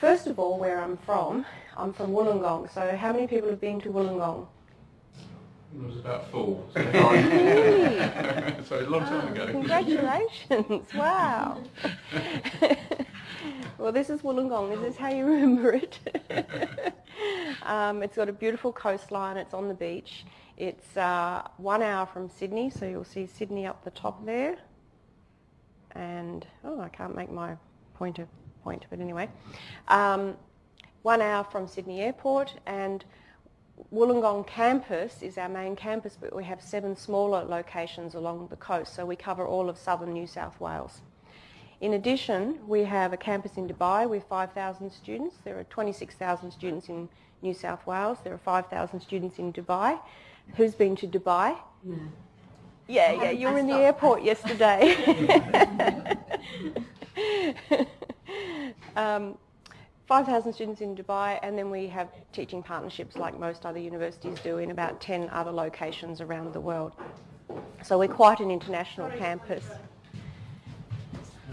First of all, where I'm from, I'm from Wollongong. So how many people have been to Wollongong? It was about four. So, so a long time ago. Congratulations! Wow. well, this is Wollongong. This is how you remember it. um, it's got a beautiful coastline. It's on the beach. It's uh, one hour from Sydney, so you'll see Sydney up the top there. And oh, I can't make my pointer point, but anyway, um, one hour from Sydney Airport and Wollongong campus is our main campus, but we have seven smaller locations along the coast, so we cover all of southern New South Wales. In addition, we have a campus in Dubai with 5,000 students. There are 26,000 students in New South Wales. There are 5,000 students in Dubai. Who's been to Dubai? No. Yeah, yeah, you were in the airport yesterday. um, 5,000 students in Dubai and then we have teaching partnerships like most other universities do in about 10 other locations around the world. So we're quite an international campus.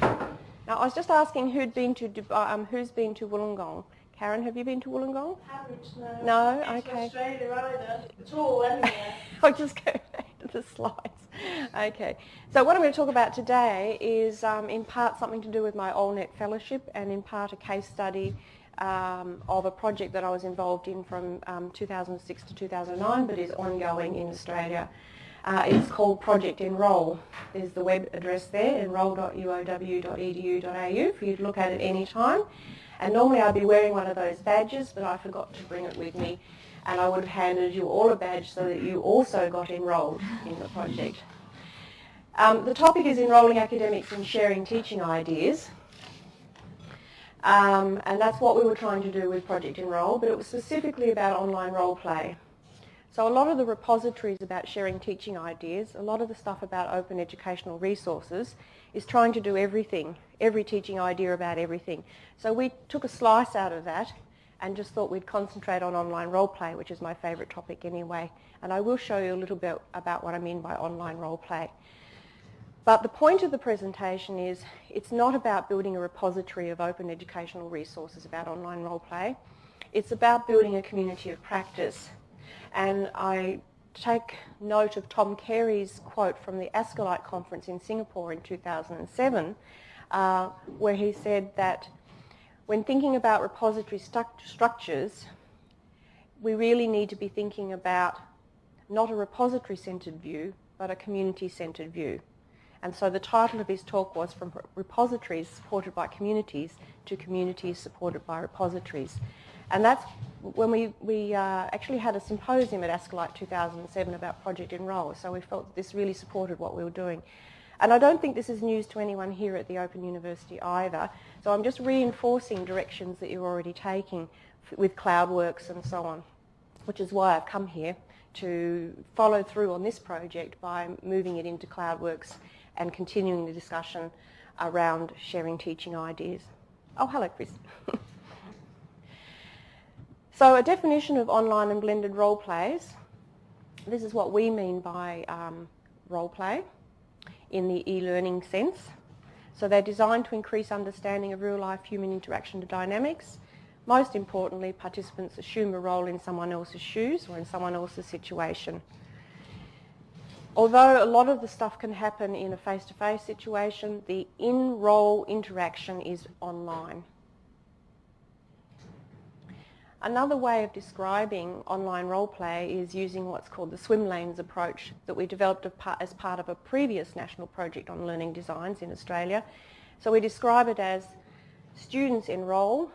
Now I was just asking who'd been to Dubai, um, who's been to Wollongong. Karen, have you been to Wollongong? Haven't, no. No? Okay. Australia either. At all, anywhere. I'll just go back to the slides. Okay. So what I'm going to talk about today is um, in part something to do with my OLnet fellowship and in part a case study um, of a project that I was involved in from um, 2006 to 2009 but is ongoing in Australia. Uh, it's called Project EnROLE. There's the web address there, enrole.uow.edu.au for you to look at at any time. And normally I'd be wearing one of those badges, but I forgot to bring it with me. And I would have handed you all a badge so that you also got enrolled in the project. Um, the topic is enrolling academics in sharing teaching ideas. Um, and that's what we were trying to do with Project EnROLE, but it was specifically about online role play. So a lot of the repositories about sharing teaching ideas, a lot of the stuff about open educational resources is trying to do everything, every teaching idea about everything. So we took a slice out of that and just thought we'd concentrate on online role play, which is my favourite topic anyway. And I will show you a little bit about what I mean by online role play. But the point of the presentation is it's not about building a repository of open educational resources about online role play. It's about building a community of practice. And I take note of Tom Carey's quote from the ascilite conference in Singapore in 2007, uh, where he said that when thinking about repository struct- structures, we really need to be thinking about not a repository-centered view, but a community-centered view. And so the title of his talk was From Repositories Supported by Communities to Communities Supported by Repositories. And that's when we, we uh, actually had a symposium at ascilite 2007 about Project EnROLE, so we felt this really supported what we were doing. And I don't think this is news to anyone here at the Open University either, so I'm just reinforcing directions that you're already taking with CloudWorks and so on, which is why I've come here to follow through on this project by moving it into CloudWorks and continuing the discussion around sharing teaching ideas. Oh, hello, Chris. so a definition of online and blended role plays. This is what we mean by um, role play in the e-learning sense. So they're designed to increase understanding of real-life human interaction dynamics. Most importantly, participants assume a role in someone else's shoes or in someone else's situation. Although a lot of the stuff can happen in a face-to-face situation, the in-role interaction is online. Another way of describing online role play is using what's called the swim lanes approach that we developed as part of a previous national project on learning designs in Australia. So we describe it as students enrol,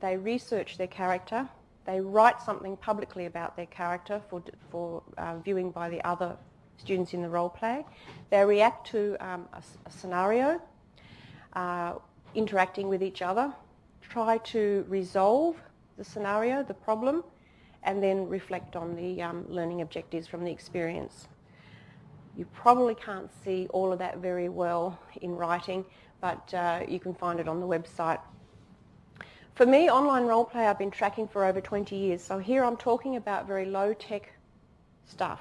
they research their character, they write something publicly about their character for, for uh, viewing by the other students in the role play. They react to um, a, a, scenario, uh, interacting with each other, try to resolve the scenario, the problem, and then reflect on the um, learning objectives from the experience. You probably can't see all of that very well in writing, but uh, you can find it on the website. For me, online role play I've been tracking for over 20 years, so here I'm talking about very low-tech stuff.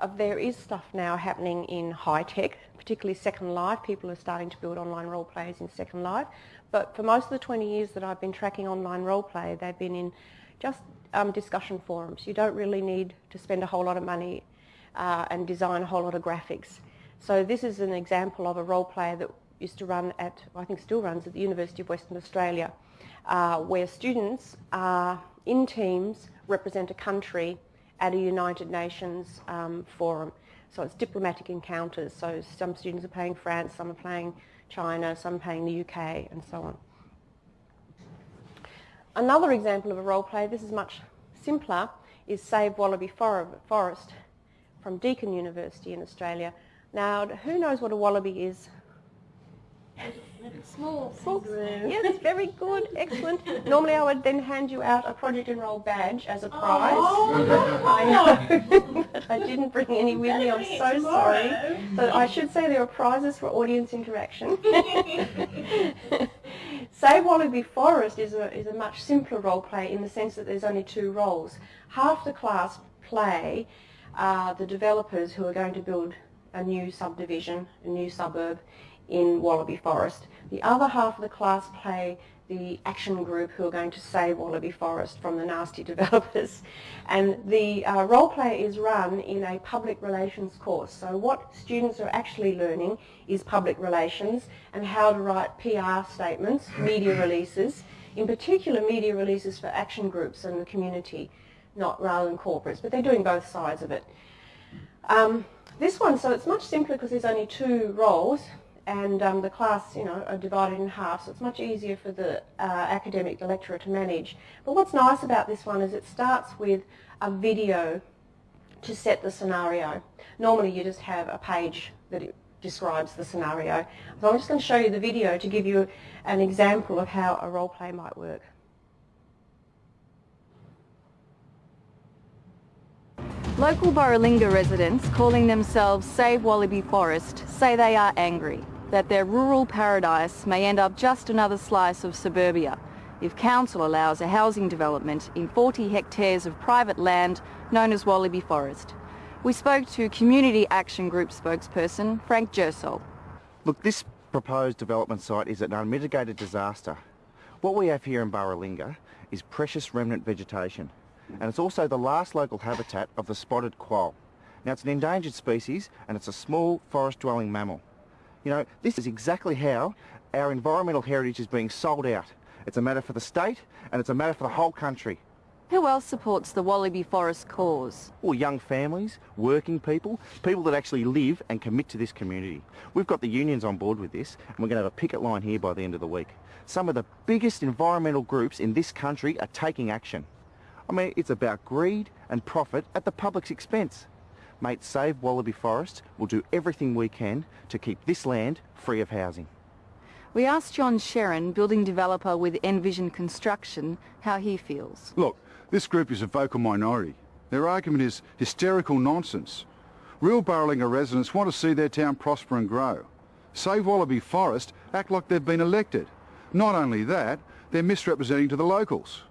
Uh, there is stuff now happening in high tech, particularly Second Life. People are starting to build online role plays in Second Life. but for most of the 20 years that I've been tracking online role play, they've been in just um, discussion forums. You don't really need to spend a whole lot of money uh, and design a whole lot of graphics. So this is an example of a role player that used to run at, I think still runs at the University of Western Australia, uh, where students are in teams represent a country at a United Nations um, forum. So it's diplomatic encounters. So some students are playing France, some are playing China, some playing the UK, and so on. Another example of a role play, this is much simpler, is Save Wallaby Forest from Deakin University in Australia. Now, who knows what a wallaby is? Small. Small. Yes, very good, excellent. Normally I would then hand you out a Project EnROLE badge as a prize. Oh, I know, but I didn't bring any with me, I'm so sorry. So I should say there are prizes for audience interaction. Save Wallaby Forest is a, is a much simpler role play in the sense that there's only two roles. Half the class play uh, the developers who are going to build a new subdivision, a new suburb in Wallaby Forest. The other half of the class play the action group who are going to save Wallaby Forest from the nasty developers. And the uh, role play is run in a public relations course. So what students are actually learning is public relations and how to write PR statements, media releases, in particular media releases for action groups and the community, not rather than corporates, but they're doing both sides of it. Um, this one, so it's much simpler because there's only two roles and um, the class, you know, are divided in half, so it's much easier for the uh, academic lecturer to manage. But what's nice about this one is it starts with a video to set the scenario. Normally you just have a page that describes the scenario. So I'm just going to show you the video to give you an example of how a role play might work. Local Borrelinga residents, calling themselves Save Wallaby Forest, say they are angry that their rural paradise may end up just another slice of suburbia if council allows a housing development in 40 hectares of private land known as Wallaby Forest. We spoke to Community Action Group spokesperson Frank Gersol. Look, this proposed development site is an unmitigated disaster. What we have here in Borrelinga is precious remnant vegetation and it's also the last local habitat of the spotted quoll. Now it's an endangered species and it's a small forest dwelling mammal. You know, this is exactly how our environmental heritage is being sold out. It's a matter for the state and it's a matter for the whole country. Who else supports the Wallaby Forest cause? Well, young families, working people, people that actually live and commit to this community. We've got the unions on board with this and we're going to have a picket line here by the end of the week. Some of the biggest environmental groups in this country are taking action. I mean, it's about greed and profit at the public's expense. Mate, Save Wallaby Forest will do everything we can to keep this land free of housing. We asked John Sheron, building developer with Envision Construction, how he feels. Look, this group is a vocal minority. Their argument is hysterical nonsense. Real Borrelinga residents want to see their town prosper and grow. Save Wallaby Forest act like they've been elected. Not only that, they're misrepresenting to the locals.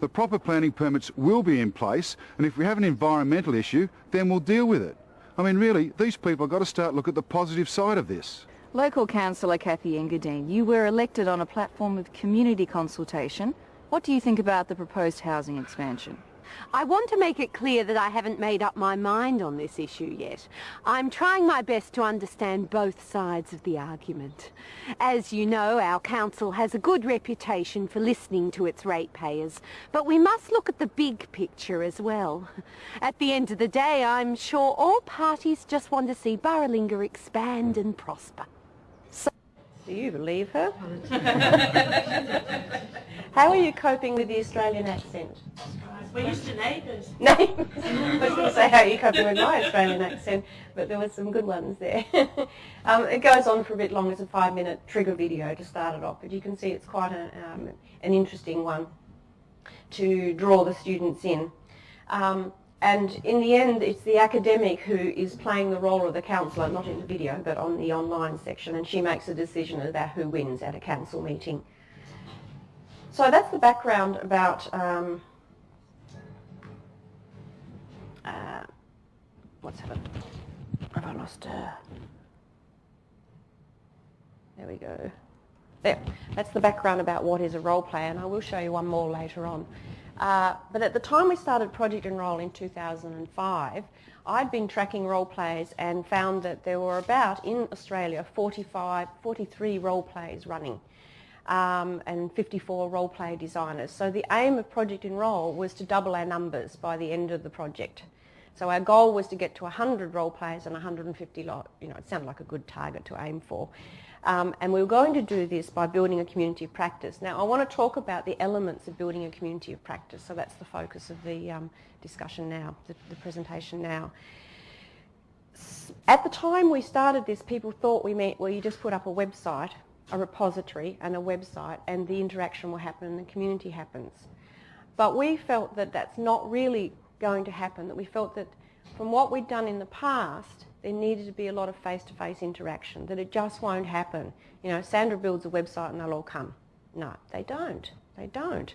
The proper planning permits will be in place and if we have an environmental issue then we'll deal with it. I mean really, these people have got to start look at the positive side of this. Local councillor Kathy Engadine, you were elected on a platform of community consultation. What do you think about the proposed housing expansion? I want to make it clear that I haven't made up my mind on this issue yet. I'm trying my best to understand both sides of the argument. As you know, our council has a good reputation for listening to its ratepayers, but we must look at the big picture as well. At the end of the day, I'm sure all parties just want to see Borrelinga expand and prosper. Do you believe her? How are you coping with the Australian accent? We're used to neighbours. No, I was going to say how are you coping with my Australian accent, but there were some good ones there. um, it goes on for a bit longer. It's a five-minute trigger video to start it off, but you can see it's quite a, um, an interesting one to draw the students in. Um, and in the end, it's the academic who is playing the role of the councillor, not in the video, but on the online section, and she makes a decision about who wins at a council meeting. So that's the background about um, uh, what's happened? Have I lost her? There we go. there. That's the background about what is a role play, and I will show you one more later on. Uh, but at the time we started Project EnROLE in 2005, I'd been tracking role plays and found that there were about, in Australia, 45, 43 role plays running um, and 54 role play designers. So the aim of Project EnROLE was to double our numbers by the end of the project. So our goal was to get to 100 role players and 150, you know, it sounded like a good target to aim for. Um, and we were going to do this by building a community of practice. Now I want to talk about the elements of building a community of practice. So that's the focus of the um, discussion now, the, the presentation now. At the time we started this, people thought we meant, well, you just put up a website, a repository and a website, and the interaction will happen and the community happens. But we felt that that's not really going to happen, that we felt that from what we'd done in the past, there needed to be a lot of face-to-face -face interaction, that it just won't happen. You know, Sandra builds a website and they'll all come. No, they don't. They don't.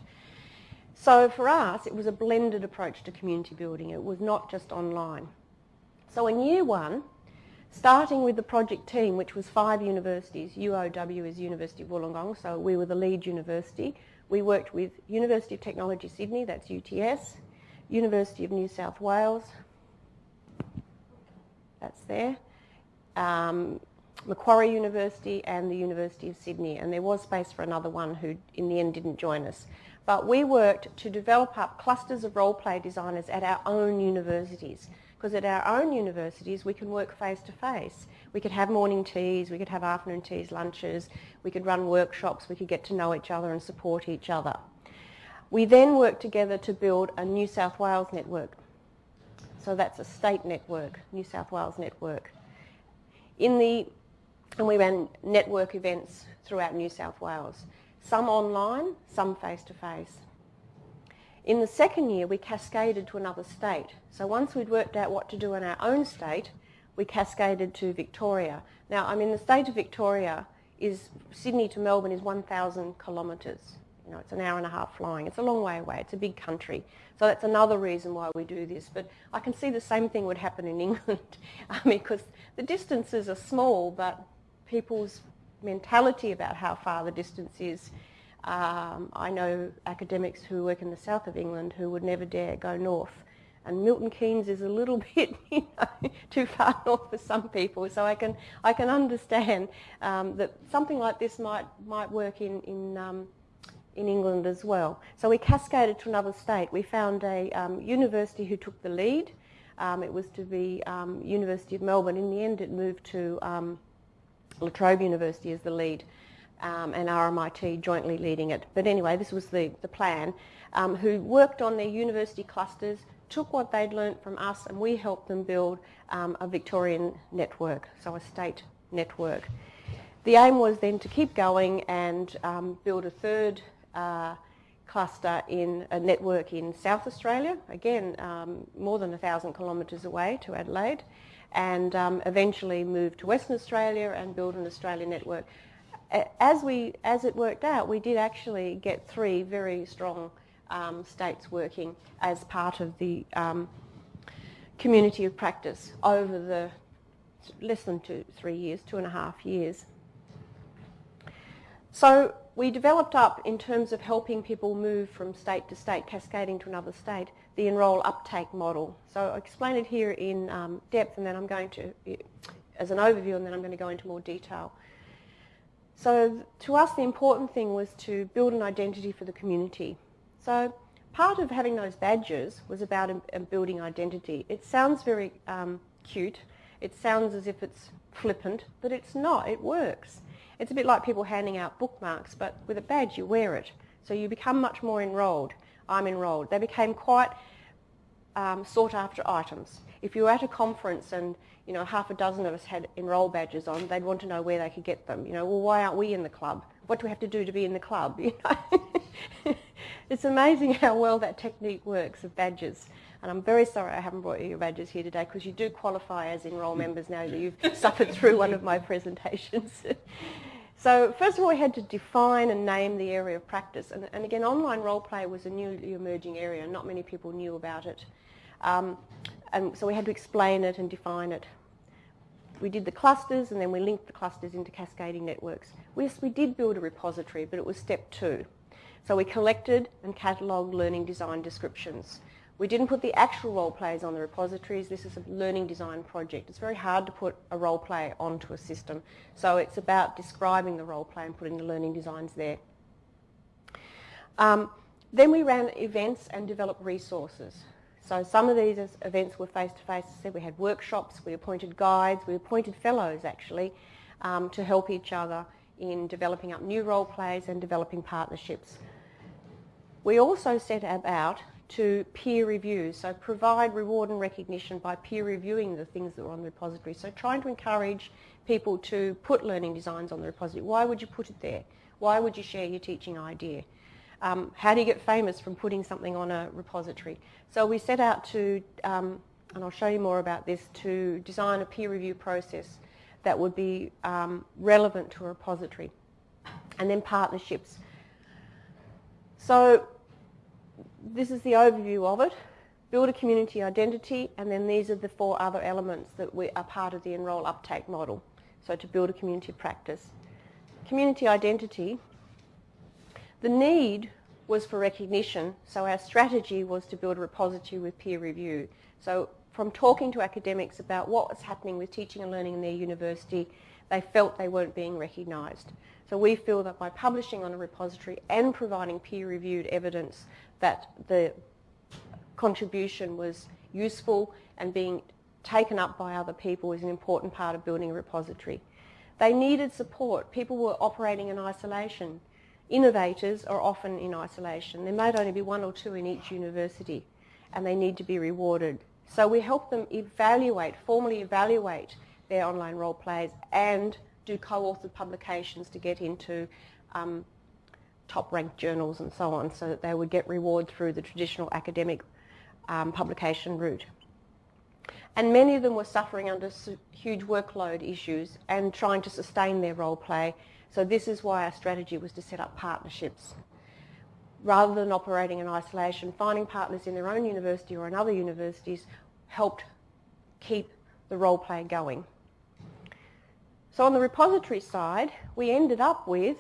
So for us, it was a blended approach to community building. It was not just online. So in year one, starting with the project team, which was five universities, UOW is University of Wollongong, so we were the lead university. We worked with University of Technology Sydney, that's UTS, University of New South Wales, that's there, um, Macquarie University and the University of Sydney. And there was space for another one who in the end didn't join us. But we worked to develop up clusters of role play designers at our own universities. Because at our own universities we can work face to face. We could have morning teas, we could have afternoon teas, lunches, we could run workshops, we could get to know each other and support each other. We then worked together to build a New South Wales network so that's a state network, New South Wales network. In the, and we ran network events throughout New South Wales, some online, some face-to-face. In the second year, we cascaded to another state. So once we'd worked out what to do in our own state, we cascaded to Victoria. Now, I mean, the state of Victoria is, Sydney to Melbourne is 1,000 kilometres. You know, it's an hour and a half flying. It's a long way away. It's a big country. So that's another reason why we do this. But I can see the same thing would happen in England. Because the distances are small, but people's mentality about how far the distance is. Um, I know academics who work in the south of England who would never dare go north. And Milton Keynes is a little bit you know, too far north for some people. So I can, I can understand um, that something like this might, might work in, in um, in England as well. So we cascaded to another state. We found a um, university who took the lead. Um, it was to be um, University of Melbourne. In the end, it moved to um, La Trobe University as the lead um, and RMIT jointly leading it. But anyway, this was the, the plan, um, who worked on their university clusters, took what they'd learnt from us, and we helped them build a Victorian network, so a state network. The aim was then to keep going and build a third uh, cluster in a network in South Australia, again um, more than a thousand kilometres away to Adelaide, and um, eventually move to Western Australia and build an Australian network. As, we, as it worked out, we did actually get three very strong um, states working as part of the um, community of practice over the less than two, three years, two and a half years. So we developed up in terms of helping people move from state to state, cascading to another state, the EnROLE uptake model. So I'll explain it here in um, depth and then I'm going to, as an overview, and then I'm going to go into more detail. So to us the important thing was to build an identity for the community. So part of having those badges was about building identity. It sounds very um, cute. It sounds as if it's flippant, but it's not. It works. It's a bit like people handing out bookmarks, but with a badge you wear it. So you become much more enrolled. I'm enrolled. They became quite um, sought after items. If you were at a conference and you know half a dozen of us had EnROLE badges on, they'd want to know where they could get them. You know, well, why aren't we in the club? What do we have to do to be in the club? You know, it's amazing how well that technique works of badges. And I'm very sorry I haven't brought you your badges here today because you do qualify as EnROLE members now that you've suffered through one of my presentations. so first of all, we had to define and name the area of practice. And, and again, online role play was a newly emerging area. and Not many people knew about it. Um, and so we had to explain it and define it. we did the clusters and then we linked the clusters into cascading networks. Yes, we did build a repository, but it was step two. So we collected and catalogued learning design descriptions. We didn't put the actual role plays on the repositories. This is a learning design project. It's very hard to put a role play onto a system. So it's about describing the role play and putting the learning designs there. Um, then we ran events and developed resources. So some of these events were face-to-face. -face. we had workshops, we appointed guides, we appointed fellows actually um, to help each other in developing up new role plays and developing partnerships. We also set about to peer review, so provide reward and recognition by peer reviewing the things that were on the repository. So trying to encourage people to put learning designs on the repository. Why would you put it there? Why would you share your teaching idea? Um, how do you get famous from putting something on a repository? So we set out to, um, and I'll show you more about this, to design a peer review process that would be um, relevant to a repository. And then partnerships. So this is the overview of it. Build a community identity, and then these are the four other elements that we are part of the EnROLE uptake model. So to build a community practice. Community identity, the need was for recognition, so our strategy was to build a repository with peer review. So from talking to academics about what was happening with teaching and learning in their university, they felt they weren't being recognised. So we feel that by publishing on a repository and providing peer-reviewed evidence that the contribution was useful and being taken up by other people is an important part of building a repository. They needed support. People were operating in isolation. Innovators are often in isolation. There might only be one or two in each university and they need to be rewarded. So we help them evaluate, formally evaluate their online role plays and do co-authored publications to get into um, top-ranked journals and so on so that they would get reward through the traditional academic um, publication route. And many of them were suffering under huge workload issues and trying to sustain their role play. So this is why our strategy was to set up partnerships. Rather than operating in isolation, finding partners in their own university or in other universities helped keep the role play going. So on the repository side, we ended up with,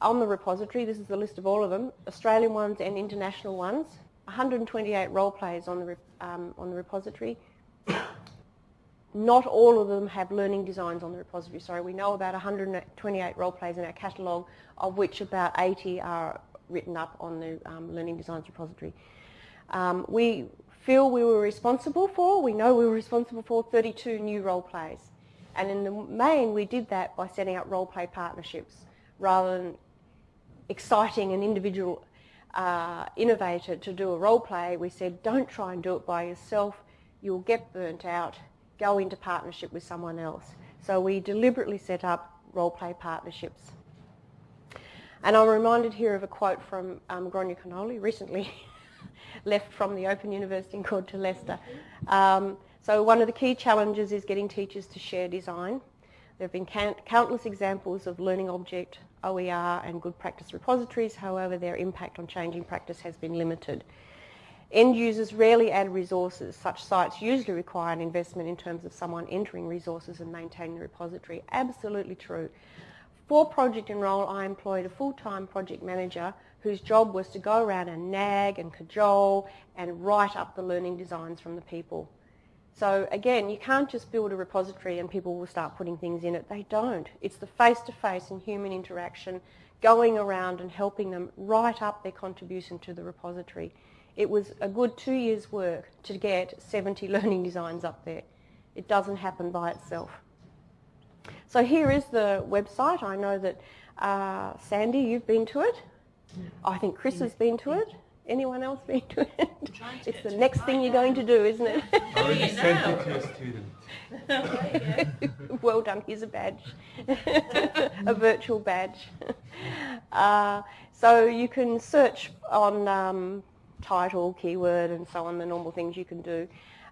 on the repository, this is the list of all of them, Australian ones and international ones, 128 role plays on the, um, on the repository. Not all of them have learning designs on the repository. Sorry, we know about 128 role plays in our catalogue, of which about 80 are written up on the um, learning designs repository. Um, we feel we were responsible for, we know we were responsible for 32 new role plays. And in the main, we did that by setting up role play partnerships rather than exciting an individual uh, innovator to do a role play. We said, don't try and do it by yourself. You'll get burnt out. Go into partnership with someone else. So we deliberately set up role play partnerships. And I'm reminded here of a quote from um, Gráinne Conole, recently left from the Open University and called to Leicester. Um, so one of the key challenges is getting teachers to share design. There have been countless examples of learning object, OER and good practice repositories, however their impact on changing practice has been limited. End users rarely add resources. Such sites usually require an investment in terms of someone entering resources and maintaining the repository. Absolutely true. For Project EnROLE, I employed a full-time project manager whose job was to go around and nag and cajole and write up the learning designs from the people. So again, you can't just build a repository and people will start putting things in it. They don't. It's the face-to-face -face and human interaction going around and helping them write up their contribution to the repository. It was a good two years' work to get 70 learning designs up there. It doesn't happen by itself. So here is the website. I know that uh, Sandy, you've been to it. I think Chris has been to it. Anyone else been to it? It's the next thing you're going to do, isn't it? I already sent it to a student. well done, here's a badge, a virtual badge. Uh, so you can search on um, title, keyword and so on, the normal things you can do.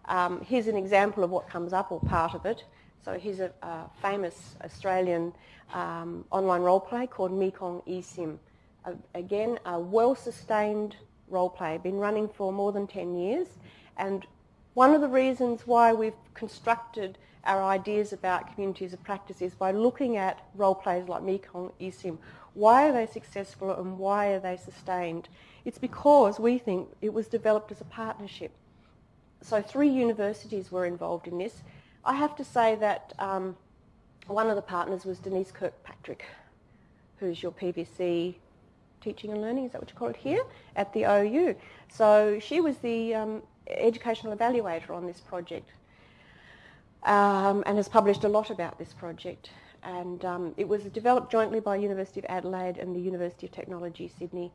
Um, here's an example of what comes up or part of it. So here's a, a famous Australian um, online role play called Mekong eSIM. Uh, again, a well-sustained role play, been running for more than 10 years. And one of the reasons why we've constructed our ideas about communities of practice is by looking at role plays like Mekong eSIM. Why are they successful and why are they sustained? It's because we think it was developed as a partnership. So three universities were involved in this. I have to say that um, one of the partners was Denise Kirkpatrick, who's your PVC teaching and learning, is that what you call it here, at the OU. So she was the um, educational evaluator on this project um, and has published a lot about this project. And um, it was developed jointly by University of Adelaide and the University of Technology, Sydney,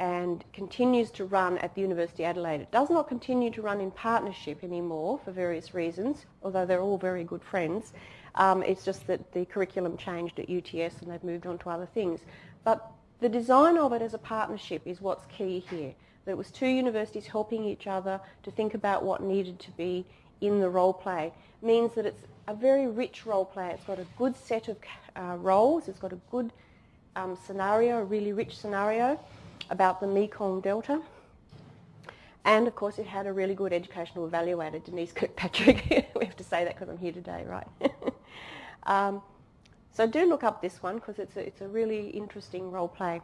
and continues to run at the University of Adelaide. It does not continue to run in partnership anymore for various reasons, although they're all very good friends. Um, it's just that the curriculum changed at UTS and they've moved on to other things. But the design of it as a partnership is what's key here. That it was two universities helping each other to think about what needed to be in the role play means that it's a very rich role play. It's got a good set of uh, roles. It's got a good um, scenario, a really rich scenario about the Mekong Delta. And of course it had a really good educational evaluator, Denise Kirkpatrick. we have to say that because I'm here today, right? um, so do look up this one because it's a, it's a really interesting role play.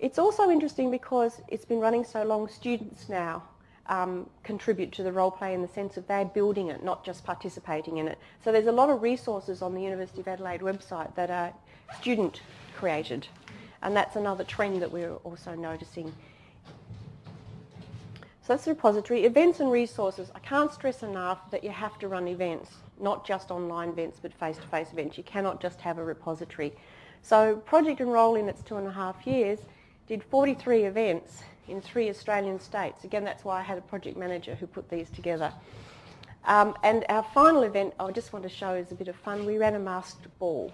It's also interesting because it's been running so long, students now um, contribute to the role play in the sense of they're building it, not just participating in it. So there's a lot of resources on the University of Adelaide website that are student created. And that's another trend that we're also noticing. So that's the repository. Events and resources. I can't stress enough that you have to run events not just online events but face-to-face events. You cannot just have a repository. So Project EnROLE in its two and a half years did 43 events in three Australian states. Again, that's why I had a project manager who put these together. Um, and our final event, I just want to show is a bit of fun. We ran a masked ball.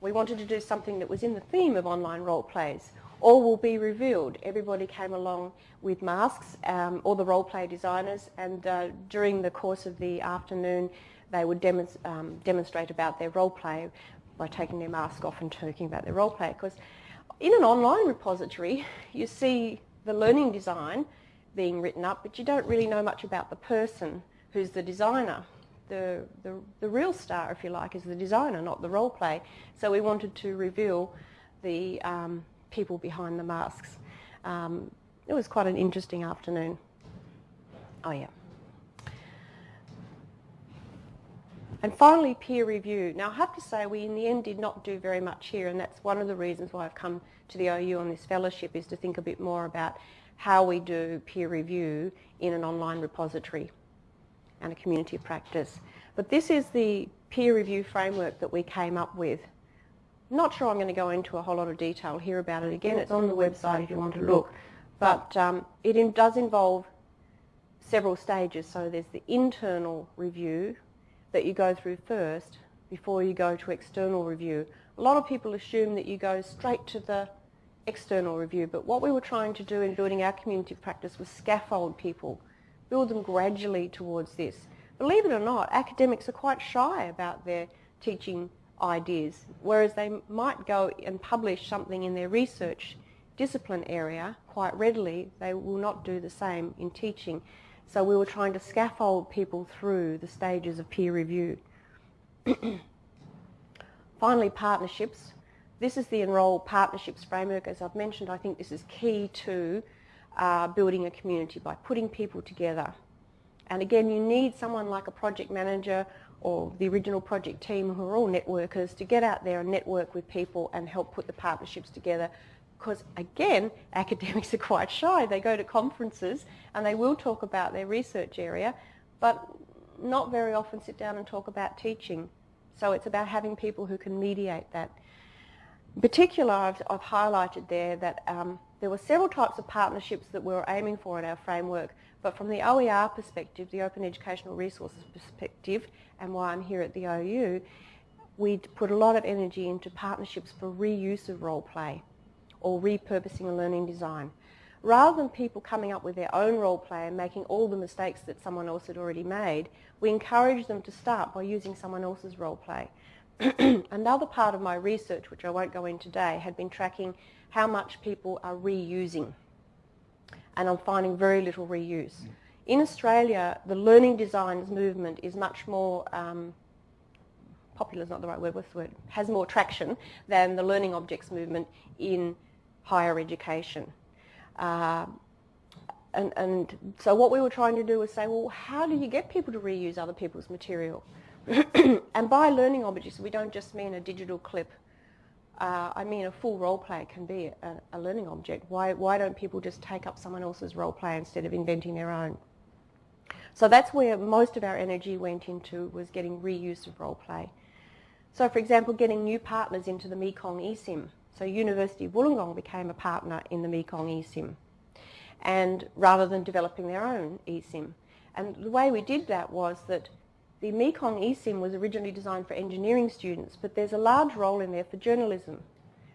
We wanted to do something that was in the theme of online role plays. All will be revealed. Everybody came along with masks, um, all the role play designers, and uh, during the course of the afternoon, they would demonst um, demonstrate about their role play by taking their mask off and talking about their role play. Because in an online repository, you see the learning design being written up, but you don't really know much about the person who's the designer. The, the, the real star, if you like, is the designer, not the role play. So we wanted to reveal the um, people behind the masks. Um, it was quite an interesting afternoon. Oh yeah. And finally, peer review. Now, I have to say, we in the end did not do very much here, and that's one of the reasons why I've come to the OU on this fellowship, is to think a bit more about how we do peer review in an online repository and a community of practice. But this is the peer review framework that we came up with. Not sure I'm going to go into a whole lot of detail here about it. Again, it's on the website if you want to look. But um, it does involve several stages. So there's the internal review, that you go through first before you go to external review. A lot of people assume that you go straight to the external review, but what we were trying to do in building our community practice was scaffold people, build them gradually towards this. Believe it or not, academics are quite shy about their teaching ideas, whereas they might go and publish something in their research discipline area quite readily, they will not do the same in teaching. So we were trying to scaffold people through the stages of peer review. Finally, partnerships. This is the EnROLE Partnerships Framework. As I've mentioned, I think this is key to uh, building a community by putting people together. And again, you need someone like a project manager or the original project team who are all networkers to get out there and network with people and help put the partnerships together because again, academics are quite shy. They go to conferences and they will talk about their research area, but not very often sit down and talk about teaching. So it's about having people who can mediate that. In particular, I've, I've highlighted there that um, there were several types of partnerships that we were aiming for in our framework, but from the OER perspective, the Open Educational Resources perspective, and why I'm here at the OU, we put a lot of energy into partnerships for reuse of role play or repurposing a learning design. Rather than people coming up with their own role play and making all the mistakes that someone else had already made, we encourage them to start by using someone else's role play. Another part of my research, which I won't go into today, had been tracking how much people are reusing. And I'm finding very little reuse. In Australia, the learning designs movement is much more um, popular is not the right word, what's the word, has more traction than the learning objects movement in higher education. Uh, and, and so what we were trying to do was say, well, how do you get people to reuse other people's material? and by learning objects, we don't just mean a digital clip. Uh, I mean a full role play can be a, a, learning object. Why, why don't people just take up someone else's role play instead of inventing their own? So that's where most of our energy went into was getting reuse of role play. So for example, getting new partners into the Mekong eSIM. So University of Wollongong became a partner in the Mekong eSIM and rather than developing their own eSIM. And the way we did that was that the Mekong eSIM was originally designed for engineering students, but there's a large role in there for journalism,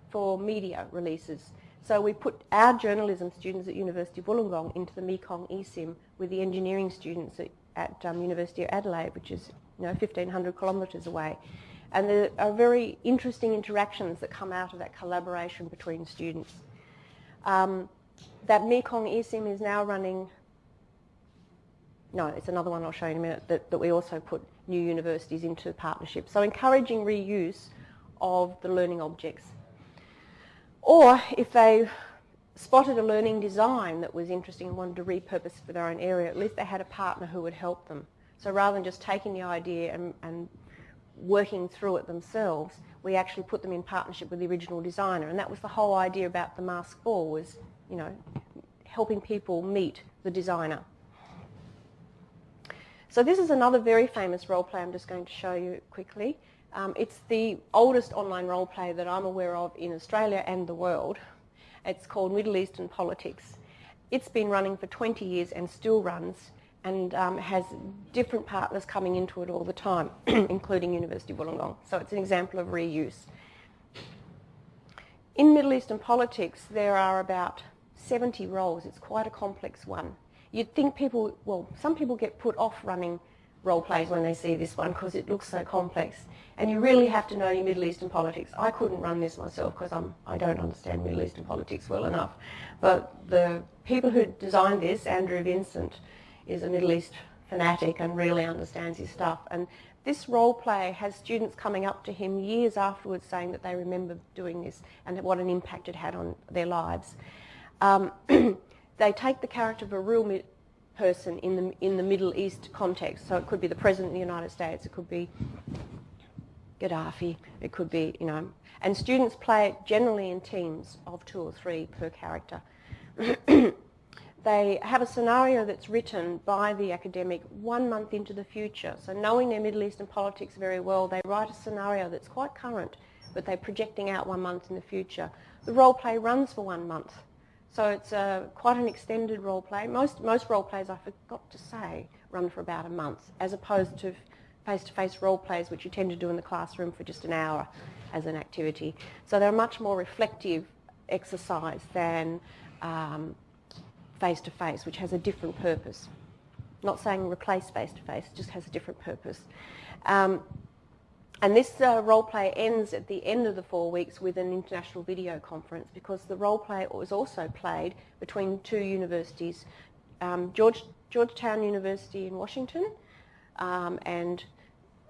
for media releases. So we put our journalism students at University of Wollongong into the Mekong eSIM with the engineering students at, at um, University of Adelaide, which is you know 1,500 kilometres away. And there are very interesting interactions that come out of that collaboration between students. Um, that Mekong eSIM is now running, no, it's another one I'll show you in a minute, that, that we also put new universities into partnership. So encouraging reuse of the learning objects. Or if they spotted a learning design that was interesting and wanted to repurpose for their own area, at least they had a partner who would help them. So rather than just taking the idea and, and working through it themselves, we actually put them in partnership with the original designer. And that was the whole idea about the mask ball was you know, helping people meet the designer. So this is another very famous role play I'm just going to show you quickly. Um, it's the oldest online role play that I'm aware of in Australia and the world. It's called Middle Eastern Politics. It's been running for 20 years and still runs and um, has different partners coming into it all the time, including University of Wollongong. So it's an example of reuse. In Middle Eastern politics, there are about 70 roles. It's quite a complex one. You'd think people, well, some people get put off running role plays when they see this one because it looks so complex. And you really have to know your Middle Eastern politics. I couldn't run this myself because I'm, I don't understand Middle Eastern politics well enough. But the people who designed this, Andrew Vincent, is a Middle East fanatic and really understands his stuff. And this role play has students coming up to him years afterwards saying that they remember doing this and what an impact it had on their lives. Um, they take the character of a real person in the, in the Middle East context. So it could be the President of the United States, it could be Gaddafi, it could be, you know, and students play it generally in teams of two or three per character. they have a scenario that's written by the academic one month into the future. So knowing their Middle Eastern politics very well, they write a scenario that's quite current, but they're projecting out one month in the future. The role play runs for one month. So it's uh, quite an extended role play. Most, most role plays, I forgot to say, run for about a month, as opposed to face-to-face role plays, which you tend to do in the classroom for just an hour as an activity. So they're a much more reflective exercise than um, face-to-face, which has a different purpose. Not saying replace face-to-face, it just has a different purpose. Um, and this uh, role play ends at the end of the four weeks with an international video conference because the role play was also played between two universities, um, George, Georgetown University in Washington um, and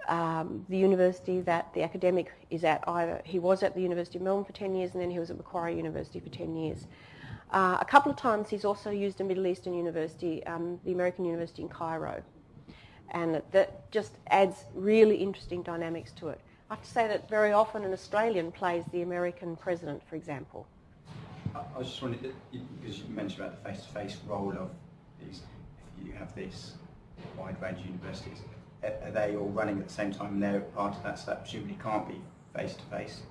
um, the university that the academic is at. Either he was at the University of Melbourne for 10 years and then he was at Macquarie University for 10 years. Uh, a couple of times he's also used a Middle Eastern university, um, the American University in Cairo and that just adds really interesting dynamics to it. I have to say that very often an Australian plays the American president, for example. I was just wondering, because you mentioned about the face-to-face -face role of these, if you have this wide range of universities, are they all running at the same time and they're part of that, so that presumably can't be face-to-face?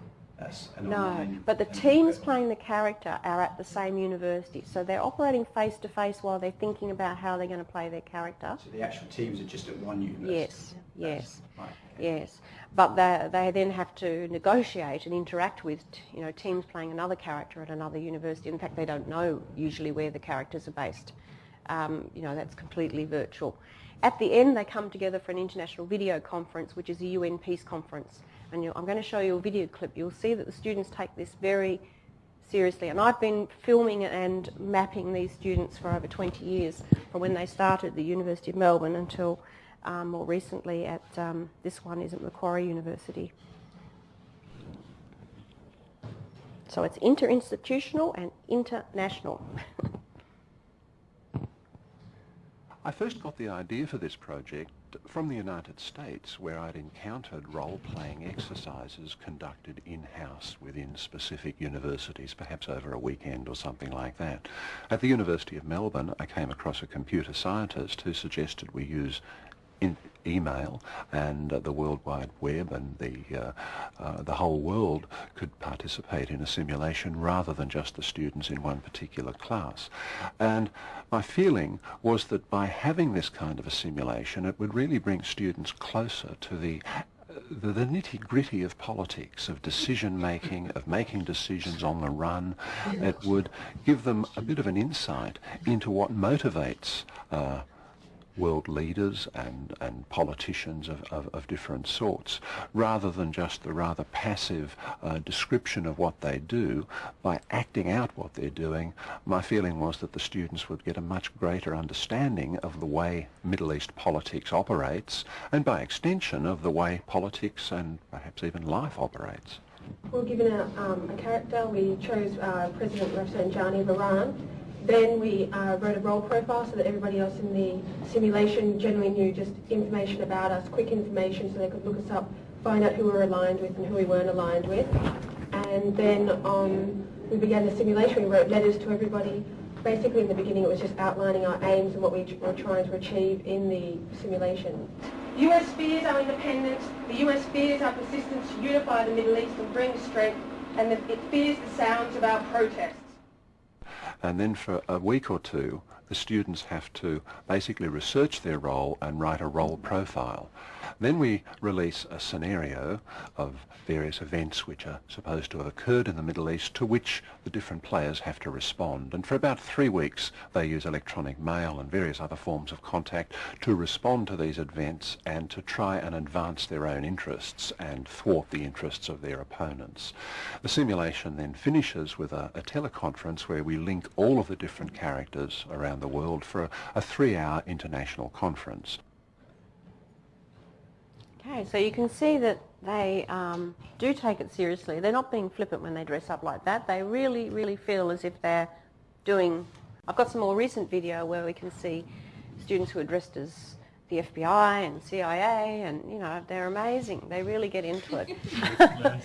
No, but the teams playing the character are at the same university, so they're operating face to face while they're thinking about how they're going to play their character. So the actual teams are just at one university. Yes, yes, right, okay. yes. But they, they then have to negotiate and interact with, you know, teams playing another character at another university. In fact, they don't know usually where the characters are based. Um, you know, that's completely virtual. At the end, they come together for an international video conference, which is a UN peace conference and I'm going to show you a video clip, you'll see that the students take this very seriously. And I've been filming and mapping these students for over 20 years, from when they started at the University of Melbourne until um, more recently at um, this one is at Macquarie University. So it's interinstitutional and international. I first got the idea for this project from the United States where I'd encountered role-playing exercises conducted in-house within specific universities, perhaps over a weekend or something like that. At the University of Melbourne I came across a computer scientist who suggested we use in email and uh, the World Wide Web and the, uh, uh, the whole world could participate in a simulation rather than just the students in one particular class. And my feeling was that by having this kind of a simulation it would really bring students closer to the the, the nitty-gritty of politics, of decision-making, of making decisions on the run. It would give them a bit of an insight into what motivates uh, world leaders and, and politicians of, of, of, different sorts, rather than just the rather passive uh, description of what they do, by acting out what they're doing, my feeling was that the students would get a much greater understanding of the way Middle East politics operates, and by extension of the way politics and perhaps even life operates. We were given a, um, a character. We chose uh, President Rafsanjani of Iran then we uh, wrote a role profile so that everybody else in the simulation generally knew just information about us, quick information so they could look us up, find out who we were aligned with and who we weren't aligned with. And then um, we began the simulation. We wrote letters to everybody. Basically in the beginning it was just outlining our aims and what we were trying to achieve in the simulation. US fears our independence, the US fears our persistence to unify the Middle East and bring strength, and it fears the sounds of our protests and then for a week or two the students have to basically research their role and write a role profile. Then we release a scenario of various events which are supposed to have occurred in the Middle East to which the different players have to respond. And for about three weeks they use electronic mail and various other forms of contact to respond to these events and to try and advance their own interests and thwart the interests of their opponents. The simulation then finishes with a, a teleconference where we link all of the different characters around the world for a, a three-hour international conference. Okay, so you can see that they um, do take it seriously. They're not being flippant when they dress up like that. They really, really feel as if they're doing... I've got some more recent video where we can see students who are dressed as the FBI and CIA and, you know, they're amazing. They really get into it.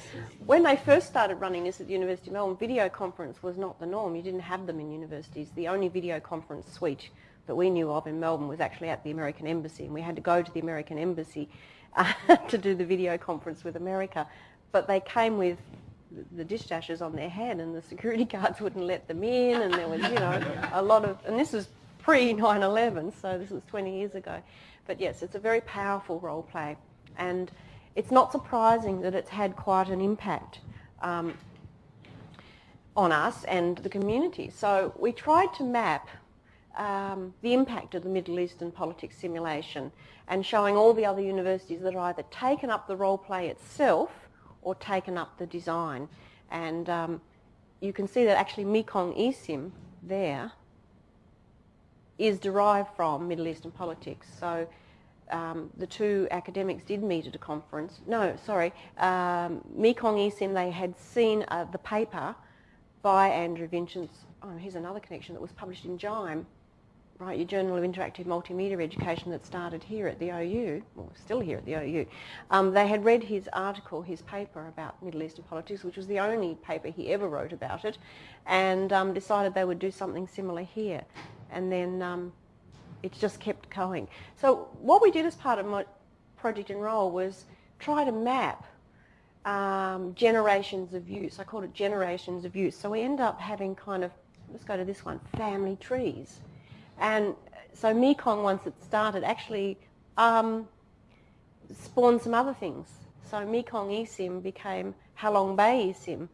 when they first started running this at the University of Melbourne, video conference was not the norm. You didn't have them in universities. The only video conference suite that we knew of in Melbourne was actually at the American Embassy and we had to go to the American Embassy uh, to do the video conference with America. But they came with the dishdashas on their head and the security guards wouldn't let them in and there was, you know, a lot of, and this was pre 9-11, so this was 20 years ago. But yes, it's a very powerful role play. And it's not surprising that it's had quite an impact um, on us and the community. So we tried to map um, the impact of the Middle Eastern politics simulation and showing all the other universities that have either taken up the role play itself or taken up the design. And um, you can see that actually Mekong eSIM there is derived from Middle Eastern politics. So um, the two academics did meet at a conference. No, sorry, um, Mekong eSIM, they had seen uh, the paper by Andrew Vincents. Oh, here's another connection that was published in JIME, right, your Journal of Interactive Multimedia Education that started here at the OU, or still here at the OU. Um, they had read his article, his paper about Middle Eastern politics, which was the only paper he ever wrote about it, and um, decided they would do something similar here and then um, it just kept going. So what we did as part of my Project EnROLE was try to map um, generations of use. I called it generations of use. So we end up having kind of, let's go to this one, family trees. And so Mekong, once it started, actually um, spawned some other things. So Mekong eSIM became Halong Bay eSIM,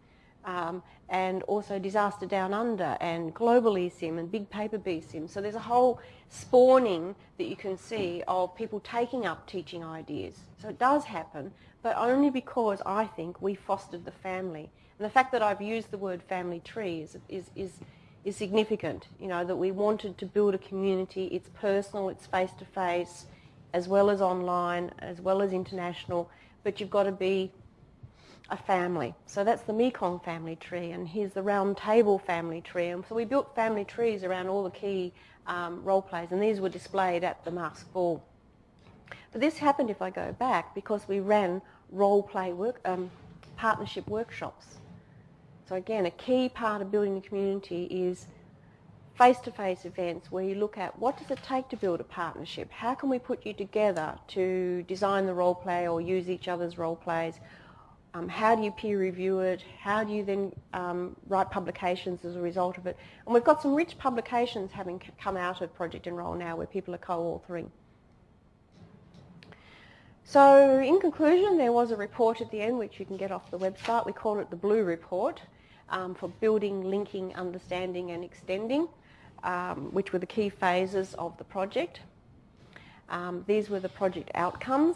um, and also Disaster Down Under and Global eSIM and Big Paper BSIM. So there's a whole spawning that you can see of people taking up teaching ideas. So it does happen, but only because I think we fostered the family. And the fact that I've used the word family tree is, is, is, is significant, you know, that we wanted to build a community, it's personal, it's face-to-face, as well as online, as well as international, but you've got to be a family. So that's the Mekong family tree, and here's the Round Table family tree. And so we built family trees around all the key um, role plays, and these were displayed at the mask ball. But this happened, if I go back, because we ran role play work, um, partnership workshops. So again, a key part of building the community is face-to-face events where you look at what does it take to build a partnership? How can we put you together to design the role play or use each other's role plays? Um, how do you peer review it? How do you then um, write publications as a result of it? And we've got some rich publications having come out of Project EnROLE now where people are co-authoring. So in conclusion, there was a report at the end which you can get off the website. We call it the Blue Report um, for building, linking, understanding and extending, um, which were the key phases of the project. Um, these were the project outcomes.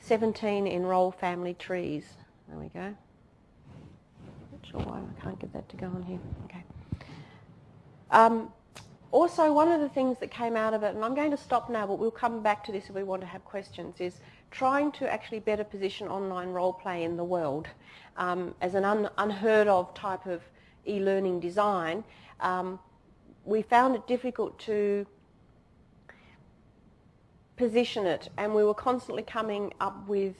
17 EnROLE family trees. There we go. Not sure why I can't get that to go on here. Okay. Um, also, one of the things that came out of it, and I'm going to stop now, but we'll come back to this if we want to have questions, is trying to actually better position online role play in the world um, as an un unheard of type of e-learning design. Um, we found it difficult to position it and we were constantly coming up with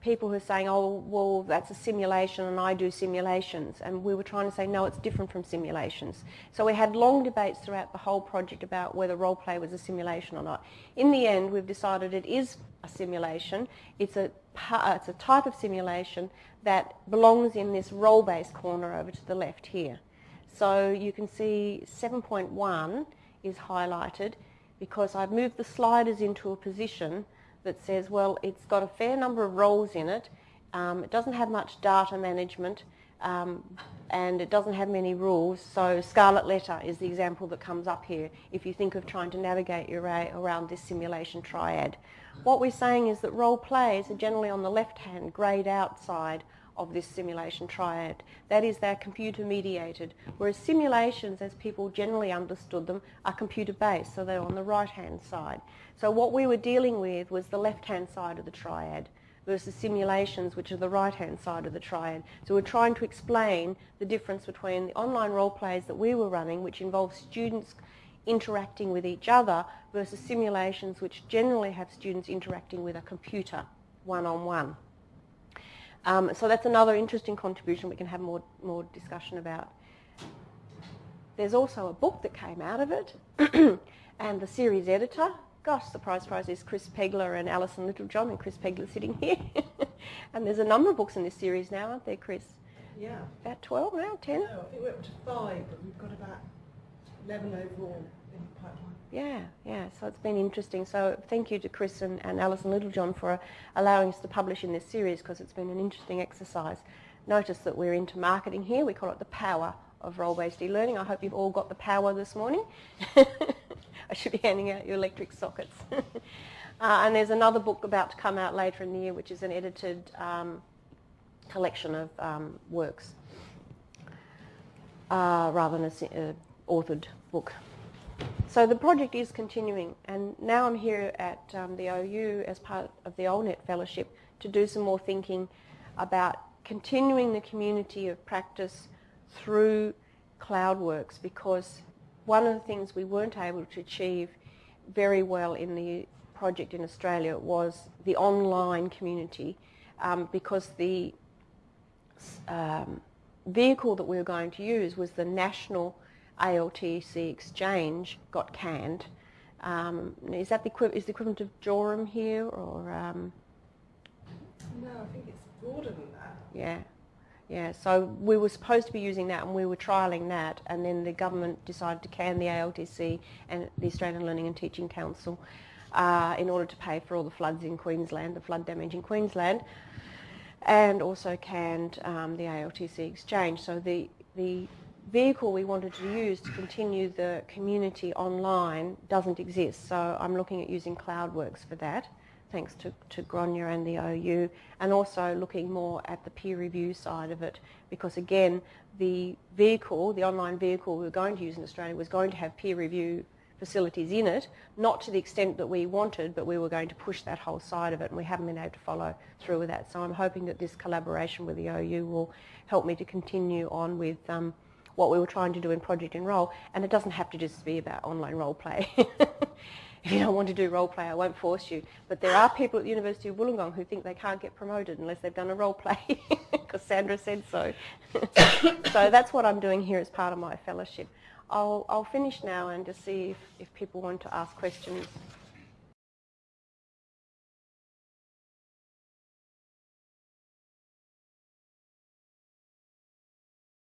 people who are saying, oh, well, that's a simulation and I do simulations. And we were trying to say, no, it's different from simulations. So we had long debates throughout the whole project about whether role play was a simulation or not. In the end, we've decided it is a simulation. It's a, it's a type of simulation that belongs in this role-based corner over to the left here. So you can see 7.1 is highlighted because I've moved the sliders into a position that says, well, it's got a fair number of roles in it. Um, it doesn't have much data management um, and it doesn't have many rules. So Scarlet Letter is the example that comes up here if you think of trying to navigate your way around this simulation triad. What we're saying is that role plays are generally on the left-hand grayed out side of this simulation triad. That is, they're computer mediated, whereas simulations, as people generally understood them, are computer based, so they're on the right hand side. So what we were dealing with was the left hand side of the triad versus simulations, which are the right hand side of the triad. So we're trying to explain the difference between the online role plays that we were running, which involve students interacting with each other, versus simulations which generally have students interacting with a computer one-on-one. Um, so that's another interesting contribution we can have more, more discussion about. There's also a book that came out of it, and the series editor, gosh, surprise, surprise, is Chris Pegler and Alison Littlejohn, and Chris Pegler sitting here. and there's a number of books in this series now, aren't there, Chris? Yeah. About 12 now, 10? No, I think we're up to five, but we've got about 11 overall in the pipeline. Yeah, yeah. So it's been interesting. So thank you to Chris and, and Alison Littlejohn for allowing us to publish in this series because it's been an interesting exercise. Notice that we're into marketing here. We call it the power of role-based e-learning. I hope you've all got the power this morning. I should be handing out your electric sockets. uh, and there's another book about to come out later in the year, which is an edited um, collection of um, works, uh, rather than a, uh, authored book. So the project is continuing and now I'm here at um, the OU as part of the OLnet Fellowship to do some more thinking about continuing the community of practice through CloudWorks because one of the things we weren't able to achieve very well in the project in Australia was the online community um, because the um, vehicle that we were going to use was the national ALTC exchange got canned. Um, is that the, is the equivalent of Jorum here or? Um, no, I think it's broader than that. Yeah, yeah. So we were supposed to be using that, and we were trialling that, and then the government decided to can the ALTC and the Australian Learning and Teaching Council uh, in order to pay for all the floods in Queensland, the flood damage in Queensland, and also canned um, the ALTC exchange. So the the vehicle we wanted to use to continue the community online doesn't exist. So I'm looking at using CloudWorks for that, thanks to, to Gráinne and the OU, and also looking more at the peer review side of it, because again, the vehicle, the online vehicle we were going to use in Australia was going to have peer review facilities in it, not to the extent that we wanted, but we were going to push that whole side of it and we haven't been able to follow through with that. So I'm hoping that this collaboration with the OU will help me to continue on with um, what we were trying to do in Project EnROLE and it doesn't have to just be about online role play. if you don't want to do role play, I won't force you. But there are people at the University of Wollongong who think they can't get promoted unless they've done a role play, because Sandra said so. so that's what I'm doing here as part of my fellowship. I'll, I'll finish now and just see if, if people want to ask questions